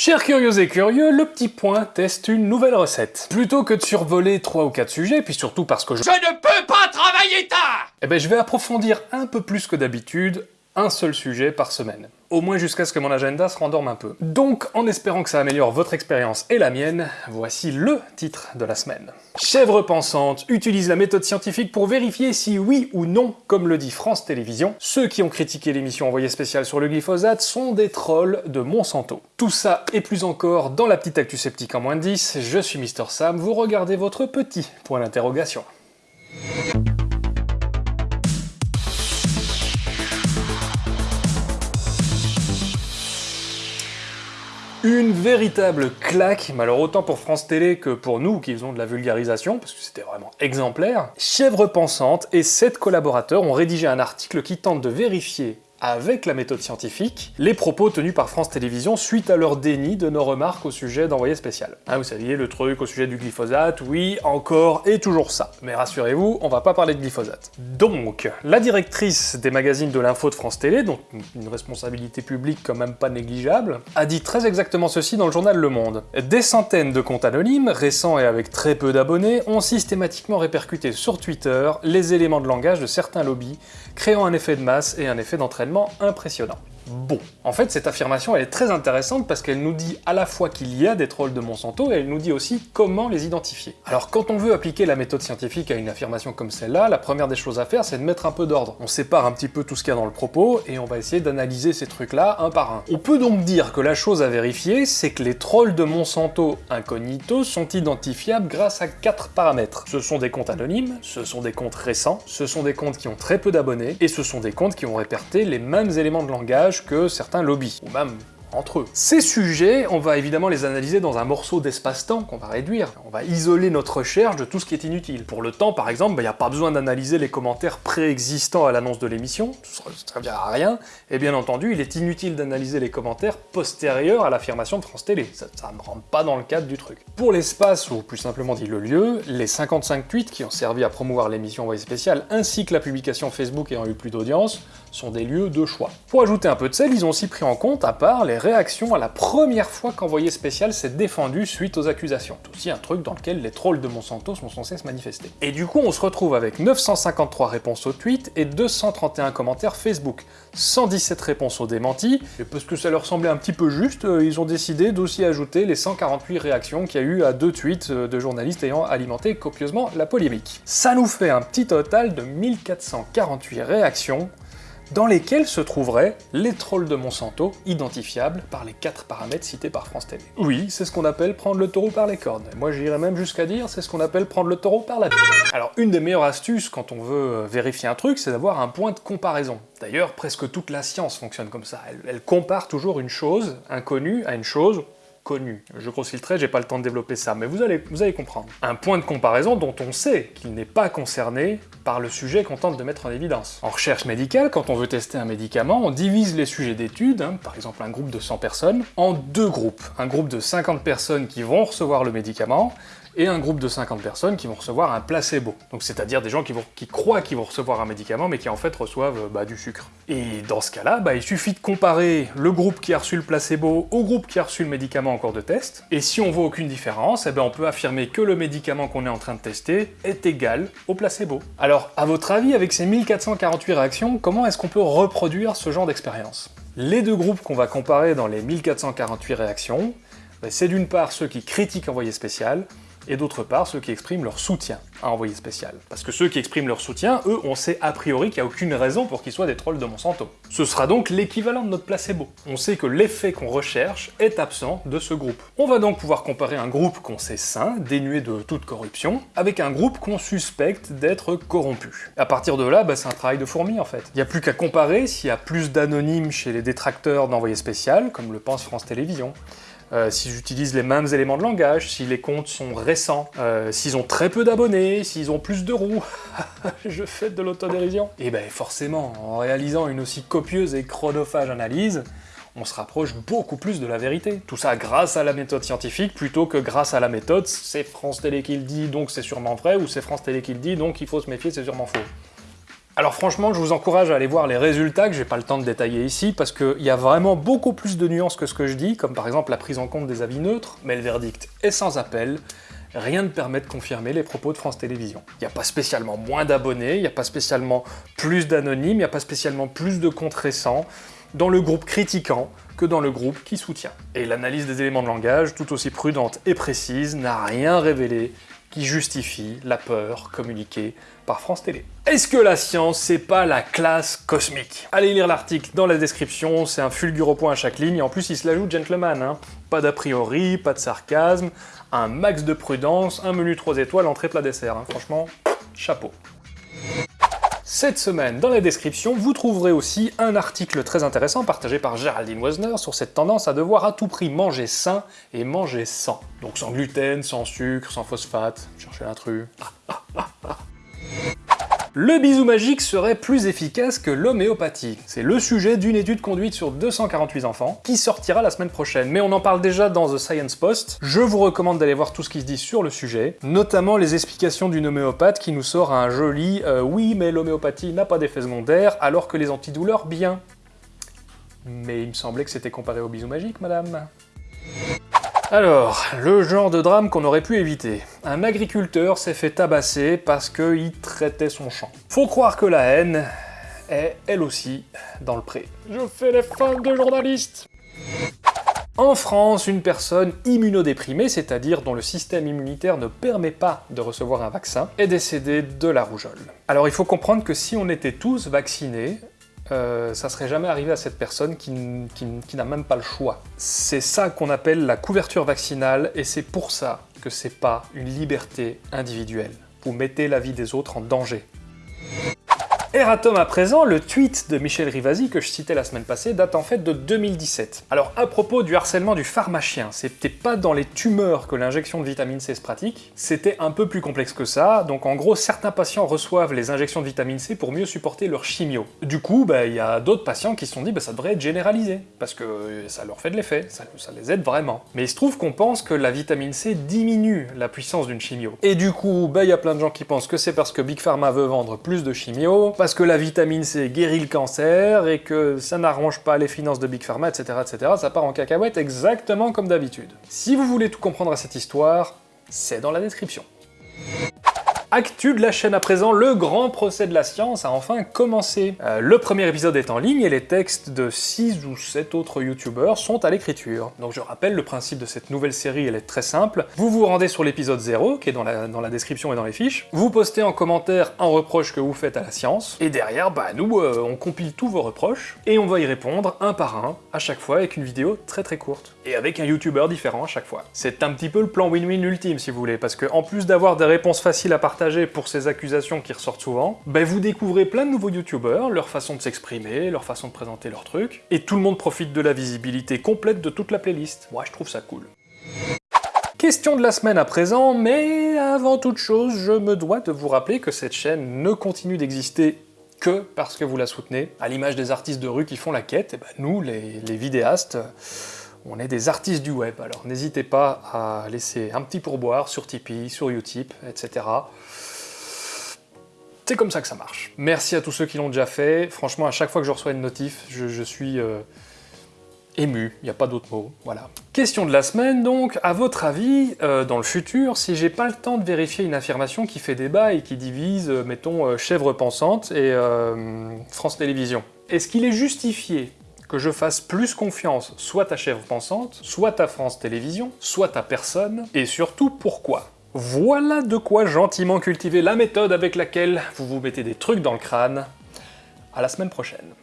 Chers curieux et curieux, le petit point teste une nouvelle recette. Plutôt que de survoler 3 ou 4 sujets, puis surtout parce que je... Je ne peux pas travailler tard Eh ben je vais approfondir un peu plus que d'habitude un seul sujet par semaine. Au moins jusqu'à ce que mon agenda se rendorme un peu. Donc, en espérant que ça améliore votre expérience et la mienne, voici LE titre de la semaine. Chèvre pensante utilise la méthode scientifique pour vérifier si oui ou non, comme le dit France Télévisions, ceux qui ont critiqué l'émission envoyée spéciale sur le glyphosate sont des trolls de Monsanto. Tout ça et plus encore dans la petite actu sceptique en moins de 10, je suis Mister Sam, vous regardez votre petit point d'interrogation. Une véritable claque, alors autant pour France Télé que pour nous qui faisons de la vulgarisation, parce que c'était vraiment exemplaire. Chèvre Pensante et sept collaborateurs ont rédigé un article qui tente de vérifier avec la méthode scientifique, les propos tenus par France Télévisions suite à leur déni de nos remarques au sujet d'envoyé spécial. Ah, vous saviez, le truc au sujet du glyphosate, oui, encore et toujours ça. Mais rassurez-vous, on va pas parler de glyphosate. Donc, la directrice des magazines de l'info de France Télé, donc une responsabilité publique quand même pas négligeable, a dit très exactement ceci dans le journal Le Monde. Des centaines de comptes anonymes, récents et avec très peu d'abonnés, ont systématiquement répercuté sur Twitter les éléments de langage de certains lobbies, créant un effet de masse et un effet d'entraînement impressionnant. Bon, en fait cette affirmation elle est très intéressante parce qu'elle nous dit à la fois qu'il y a des trolls de Monsanto et elle nous dit aussi comment les identifier. Alors quand on veut appliquer la méthode scientifique à une affirmation comme celle-là, la première des choses à faire c'est de mettre un peu d'ordre. On sépare un petit peu tout ce qu'il y a dans le propos et on va essayer d'analyser ces trucs-là un par un. On peut donc dire que la chose à vérifier c'est que les trolls de Monsanto incognito sont identifiables grâce à quatre paramètres. Ce sont des comptes anonymes, ce sont des comptes récents, ce sont des comptes qui ont très peu d'abonnés et ce sont des comptes qui ont réperté les mêmes éléments de langage que certains lobbies, ou même entre eux. Ces sujets, on va évidemment les analyser dans un morceau d'espace-temps qu'on va réduire. On va isoler notre recherche de tout ce qui est inutile. Pour le temps, par exemple, il bah, n'y a pas besoin d'analyser les commentaires préexistants à l'annonce de l'émission, ça ne servira à rien, et bien entendu, il est inutile d'analyser les commentaires postérieurs à l'affirmation de France Télé. Ça ne rentre pas dans le cadre du truc. Pour l'espace, ou plus simplement dit le lieu, les 55 tweets qui ont servi à promouvoir l'émission Envoyé spécial, ainsi que la publication Facebook ayant eu plus d'audience, sont des lieux de choix. Pour ajouter un peu de sel, ils ont aussi pris en compte, à part, les réactions à la première fois qu'Envoyé Spécial s'est défendu suite aux accusations. C'est aussi un truc dans lequel les trolls de Monsanto sont censés se manifester. Et du coup, on se retrouve avec 953 réponses au tweet et 231 commentaires Facebook, 117 réponses aux démentis, et parce que ça leur semblait un petit peu juste, euh, ils ont décidé d'aussi ajouter les 148 réactions qu'il y a eu à deux tweets euh, de journalistes ayant alimenté copieusement la polémique. Ça nous fait un petit total de 1448 réactions, dans lesquels se trouveraient les trolls de Monsanto, identifiables par les quatre paramètres cités par France Télé. Oui, c'est ce qu'on appelle prendre le taureau par les cornes. Moi j'irais même jusqu'à dire, c'est ce qu'on appelle prendre le taureau par la Alors une des meilleures astuces quand on veut euh, vérifier un truc, c'est d'avoir un point de comparaison. D'ailleurs, presque toute la science fonctionne comme ça. elle compare toujours une chose inconnue à une chose Je grosse filtrer, j'ai pas le temps de développer ça, mais vous allez, vous allez comprendre. Un point de comparaison dont on sait qu'il n'est pas concerné par le sujet qu'on tente de mettre en évidence. En recherche médicale, quand on veut tester un médicament, on divise les sujets d'études, hein, par exemple un groupe de 100 personnes, en deux groupes. Un groupe de 50 personnes qui vont recevoir le médicament, et un groupe de 50 personnes qui vont recevoir un placebo. Donc c'est-à-dire des gens qui, croient qu'ils vont recevoir un médicament, mais qui en fait reçoivent bah, du sucre. Et dans ce cas-là, bah, il suffit de comparer le groupe qui a reçu le placebo au groupe qui a reçu le médicament en cours de test, et si on voit aucune différence, eh ben, on peut affirmer que le médicament qu'on est en train de tester est égal au placebo. Alors, à votre avis, avec ces 1448 réactions, comment est-ce qu'on peut reproduire ce genre d'expérience? Les deux groupes qu'on va comparer dans les 1448 réactions, bah, c'est d'une part ceux qui critiquent Envoyé Spécial, et d'autre part ceux qui expriment leur soutien à Envoyé Spécial. Parce que ceux qui expriment leur soutien, eux, on sait a priori qu'il n'y a aucune raison pour qu'ils soient des trolls de Monsanto. Ce sera donc l'équivalent de notre placebo. On sait que l'effet qu'on recherche est absent de ce groupe. On va donc pouvoir comparer un groupe qu'on sait sain, dénué de toute corruption, avec un groupe qu'on suspecte d'être corrompu. À partir de là, bah, c'est un travail de fourmi en fait. Il n'y a plus qu'à comparer s'il y a plus d'anonymes chez les détracteurs d'Envoyé Spécial, comme le pense France Télévisions, euh, s'ils utilisent les mêmes éléments de langage, si les comptes sont récents, euh, s'ils ont très peu d'abonnés, s'ils ont plus de roues, je fais de l'autodérision. Et ben forcément, en réalisant une aussi copieuse et chronophage analyse, on se rapproche beaucoup plus de la vérité. Tout ça grâce à la méthode scientifique, plutôt que grâce à la méthode c'est France Télé qui le dit, donc c'est sûrement vrai, ou c'est France Télé qui le dit, donc il faut se méfier, c'est sûrement faux. Alors franchement, je vous encourage à aller voir les résultats que j'ai pas le temps de détailler ici, parce qu'il y a vraiment beaucoup plus de nuances que ce que je dis, comme par exemple la prise en compte des avis neutres, mais le verdict est sans appel, rien ne permet de confirmer les propos de France Télévisions. Il n'y a pas spécialement moins d'abonnés, il n'y a pas spécialement plus d'anonymes, il n'y a pas spécialement plus de comptes récents dans le groupe critiquant que dans le groupe qui soutient. Et l'analyse des éléments de langage, tout aussi prudente et précise, n'a rien révélé justifie la peur communiquée par France Télé. Est-ce que la science, c'est pas la classe cosmique? Allez lire l'article dans la description, c'est un fulgure au point à chaque ligne, et en plus il se l'ajoute gentleman, hein. Pas d'a priori, pas de sarcasme, un max de prudence, un menu 3 étoiles, entrée plat dessert, hein. franchement, chapeau. Cette semaine, dans la description, vous trouverez aussi un article très intéressant partagé par Géraldine Wesner sur cette tendance à devoir à tout prix manger sain et manger sans. Donc sans gluten, sans sucre, sans phosphate, cherchez l'intrus. Le bisou magique serait plus efficace que l'homéopathie. C'est le sujet d'une étude conduite sur 248 enfants, qui sortira la semaine prochaine, mais on en parle déjà dans The Science Post. Je vous recommande d'aller voir tout ce qui se dit sur le sujet, notamment les explications d'une homéopathe qui nous sort un joli euh, oui mais l'homéopathie n'a pas d'effet secondaire, alors que les antidouleurs bien ». Mais il me semblait que c'était comparé au bisou magique, madame alors, le genre de drame qu'on aurait pu éviter. Un agriculteur s'est fait tabasser parce qu'il traitait son champ. Faut croire que la haine est, elle aussi, dans le pré. Je fais les fans de journalistes en France, une personne immunodéprimée, c'est-à-dire dont le système immunitaire ne permet pas de recevoir un vaccin, est décédée de la rougeole. Alors il faut comprendre que si on était tous vaccinés, euh, ça serait jamais arrivé à cette personne qui, n'a même pas le choix. C'est ça qu'on appelle la couverture vaccinale, et c'est pour ça que c'est pas une liberté individuelle. Vous mettez la vie des autres en danger. Eratom à présent, le tweet de Michel Rivasi que je citais la semaine passée date en fait de 2017. Alors à propos du harcèlement du pharmacien, c'était pas dans les tumeurs que l'injection de vitamine C se pratique, c'était un peu plus complexe que ça, donc en gros certains patients reçoivent les injections de vitamine C pour mieux supporter leur chimio. Du coup, bah, il y a d'autres patients qui se sont dit bah, ça devrait être généralisé, parce que ça leur fait de l'effet, ça, les aide vraiment. Mais il se trouve qu'on pense que la vitamine C diminue la puissance d'une chimio. Et du coup, bah, il y a plein de gens qui pensent que c'est parce que Big Pharma veut vendre plus de chimio, parce que la vitamine C guérit le cancer et que ça n'arrange pas les finances de Big Pharma, etc., etc., ça part en cacahuète exactement comme d'habitude. Si vous voulez tout comprendre à cette histoire, c'est dans la description. Actu de la chaîne à présent, le grand procès de la science a enfin commencé. Euh, le premier épisode est en ligne et les textes de 6 ou 7 autres youtubeurs sont à l'écriture. Donc je rappelle, le principe de cette nouvelle série, elle est très simple. Vous vous rendez sur l'épisode 0, qui est dans la, description et dans les fiches, vous postez en commentaire un reproche que vous faites à la science, et derrière, bah nous, euh, on compile tous vos reproches, et on va y répondre un par un, à chaque fois avec une vidéo très très courte. Et avec un youtubeur différent à chaque fois. C'est un petit peu le plan win-win ultime si vous voulez, parce que en plus d'avoir des réponses faciles à pour ces accusations qui ressortent souvent, ben vous découvrez plein de nouveaux youtubeurs, leur façon de s'exprimer, leur façon de présenter leurs trucs, et tout le monde profite de la visibilité complète de toute la playlist. Moi je trouve ça cool. Question de la semaine à présent, mais avant toute chose, je me dois de vous rappeler que cette chaîne ne continue d'exister que parce que vous la soutenez, à l'image des artistes de rue qui font la quête, et ben nous, les, les vidéastes, on est des artistes du web, alors n'hésitez pas à laisser un petit pourboire sur Tipeee, sur Utip, etc. C'est comme ça que ça marche. Merci à tous ceux qui l'ont déjà fait. Franchement, à chaque fois que je reçois une notif, je, suis euh, ému, il n'y a pas d'autre mot, voilà. Question de la semaine donc, à votre avis, euh, dans le futur, si j'ai pas le temps de vérifier une affirmation qui fait débat et qui divise, euh, mettons, Chèvre Pensante et France Télévisions, est-ce qu'il est justifié que je fasse plus confiance soit à Chèvre Pensante, soit à France Télévisions, soit à personne, et surtout pourquoi? Voilà de quoi gentiment cultiver la méthode avec laquelle vous vous mettez des trucs dans le crâne. À la semaine prochaine.